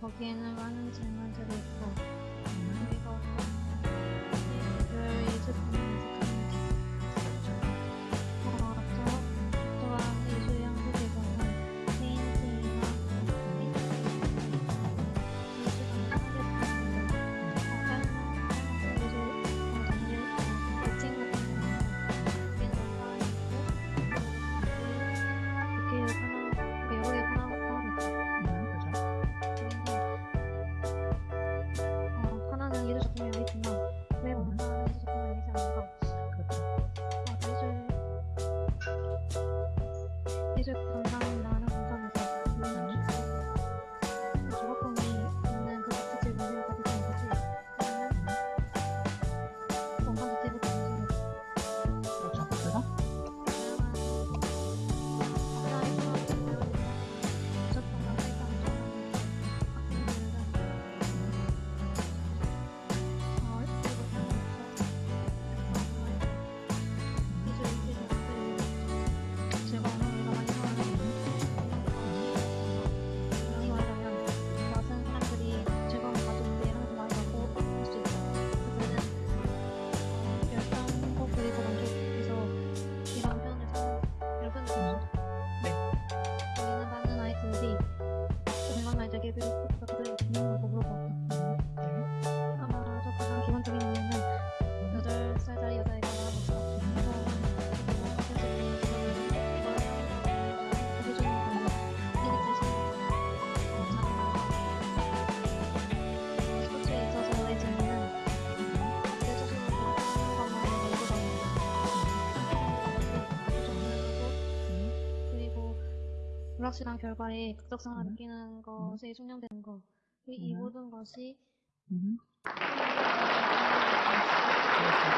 거기에는 많은 질문들이 있고 의미가 없고 것처럼 그렇죠. 아, 이제 이제 건강 불확실한 결과에 극적성을 음. 느끼는 음. 것에 숙련되는 것. 이 음. 모든 것이 음. 음.